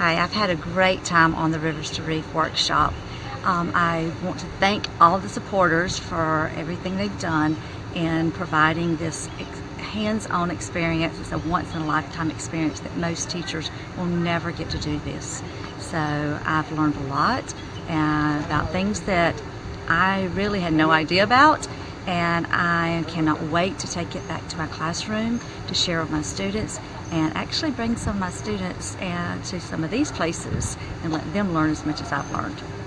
Hi, I've had a great time on the Rivers to Reef workshop. Um, I want to thank all the supporters for everything they've done in providing this hands-on experience. It's a once-in-a-lifetime experience that most teachers will never get to do this. So I've learned a lot uh, about things that I really had no idea about and I cannot wait to take it back to my classroom to share with my students and actually bring some of my students uh, to some of these places and let them learn as much as I've learned.